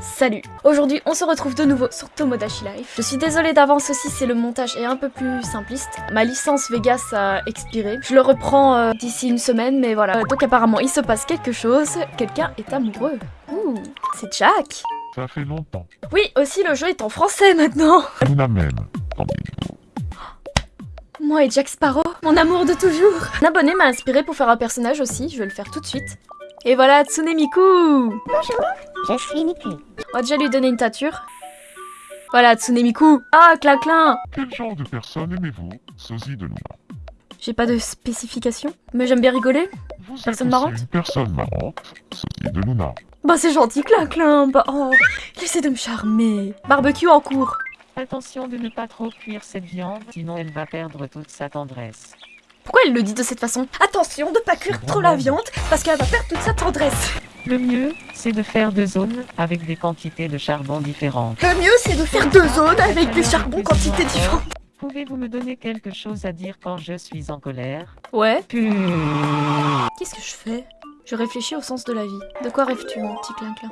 Salut Aujourd'hui, on se retrouve de nouveau sur Tomodachi Life. Je suis désolée d'avance aussi, c'est le montage est un peu plus simpliste. Ma licence Vegas a expiré. Je le reprends euh, d'ici une semaine, mais voilà. Euh, donc apparemment, il se passe quelque chose. Quelqu'un est amoureux. Ouh, c'est Jack Ça fait longtemps. Oui, aussi le jeu est en français maintenant Luna même. Tant Moi et Jack Sparrow, mon amour de toujours Un abonné m'a inspiré pour faire un personnage aussi, je vais le faire tout de suite. Et voilà Tsunemiku Bonjour, je suis Miku. On va déjà lui donner une tâture. Voilà Tsunemiku Ah, claclin Quel genre de personne aimez-vous Sosie de Luna? J'ai pas de spécification, mais j'aime bien rigoler. Vous Personne marrante? une personne marrante. Sosie de Luna. Bah c'est gentil, claclin Bah oh, il essaie de me charmer Barbecue en cours Attention de ne pas trop cuire cette viande, sinon elle va perdre toute sa tendresse. Pourquoi elle le dit de cette façon? Attention de pas cuire trop la viande, parce qu'elle va perdre toute sa tendresse Le mieux, c'est de faire deux zones avec des quantités de charbon différentes. Le mieux c'est de faire deux zones avec des charbons quantités différentes Pouvez-vous me donner quelque chose à dire quand je suis en colère? Ouais Puh. Qu'est-ce que je fais? Je réfléchis au sens de la vie. De quoi rêves-tu, mon petit clin-clin?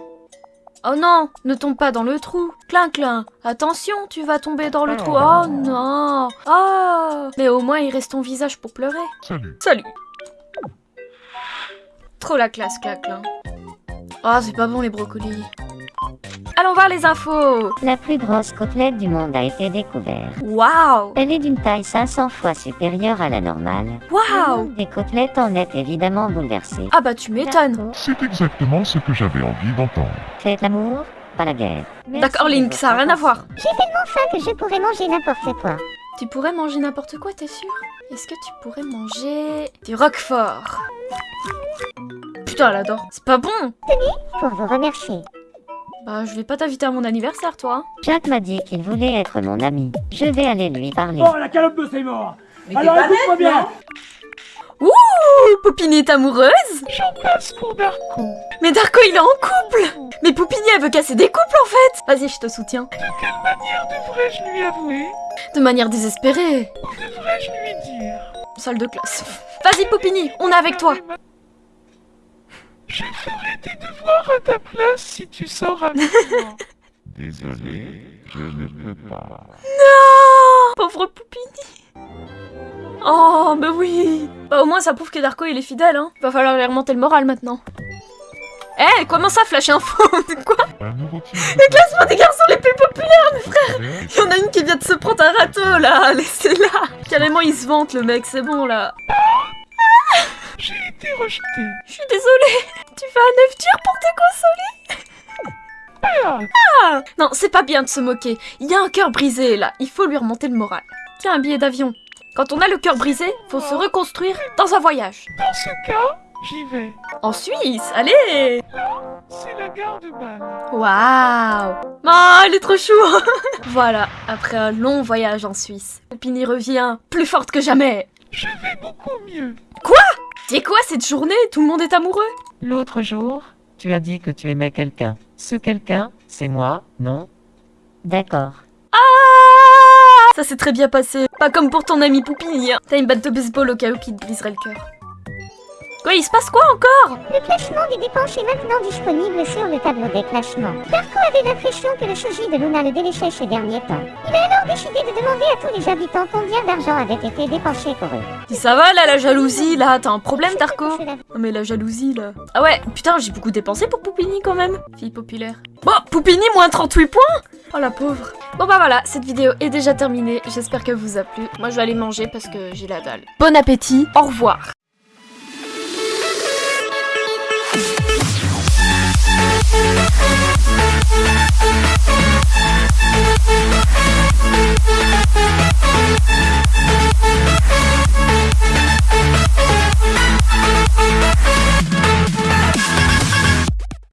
Oh non Ne tombe pas dans le trou Clin-clin Attention, tu vas tomber dans le trou Oh non Oh Mais au moins, il reste ton visage pour pleurer. Salut. Salut Trop la classe, clin-clin. Oh, c'est pas bon, les brocolis. Allons voir les infos La plus grosse côtelette du monde a été découverte. Waouh Elle est d'une taille 500 fois supérieure à la normale. Le Waouh des côtelettes en est évidemment bouleversé. Ah bah tu m'étonnes C'est exactement ce que j'avais envie d'entendre. Faites l'amour, pas la guerre. D'accord, Link, ça a rien à voir. J'ai tellement faim que je pourrais manger n'importe quoi. Tu pourrais manger n'importe quoi, t'es sûr? Est-ce que tu pourrais manger du roquefort? Putain, elle adore. C'est pas bon Pour vous remercier. Bah, je vais pas t'inviter à mon anniversaire, toi. Jack m'a dit qu'il voulait être mon ami. Je vais aller lui parler. Oh, la calope de Seymour Alors écoute-moi bien Ouh Poupini est amoureuse J'en passe pour Darko. Mais Darko, il est en couple Mais Poupini, elle veut casser des couples, en fait Vas-y, je te soutiens. De quelle manière devrais-je lui avouer? De manière désespérée. Devrais-je lui dire? Salle de classe. Vas-y, Poupini, on est avec toi. Je ferai tes devoirs à ta place si tu sors avec moi. Désolé, je ne peux pas. Pauvre Poupini. Oh, bah oui. Bah au moins, ça prouve que Darko, il est fidèle, hein. Va falloir lui remonter le moral, maintenant. Eh, comment ça, flash info Quoi type Le classement des garçons les plus populaires de Il y en a une qui vient de se prendre un râteau, là Laissez-la Carrément, il se vante, le mec, c'est bon, là. J'ai été rejeté. Je suis désolée. Tu fais un œuf dur pour te consoler Ah Non, c'est pas bien de se moquer. Il y a un cœur brisé, là. Il faut lui remonter le moral. Tiens, un billet d'avion. Quand on a le cœur brisé, faut se reconstruire dans un voyage. Dans ce cas, j'y vais. En Suisse, allez C'est la gare de Bâle. Waouh Oh, elle est trop chou Voilà, après un long voyage en Suisse, Poupini revient plus forte que jamais. Je vais beaucoup mieux. C'est quoi cette journée? Tout le monde est amoureux? L'autre jour, tu as dit que tu aimais quelqu'un. Ce quelqu'un, c'est moi, non? D'accord. Ah Ça s'est très bien passé. Pas comme pour ton ami Poupini. hein. T'as une batte de baseball au cas où qui te briserait le cœur. Quoi, il se passe quoi encore Le classement des dépenses est maintenant disponible sur le tableau des classements. Darko avait l'impression que le sosie de Luna le délaissait ces derniers temps. Il a alors décidé de demander à tous les habitants combien d'argent avait été dépensé pour eux. Ça va là, la jalousie là T'as un problème, Darko Non mais la jalousie là. Ah ouais, putain, j'ai beaucoup dépensé pour Poupini quand même. Fille populaire. Bon, Poupini, moins 38 points Oh la pauvre. Bon bah voilà, cette vidéo est déjà terminée. J'espère qu'elle vous a plu. Moi je vais aller manger parce que j'ai la dalle. Bon appétit, au revoir.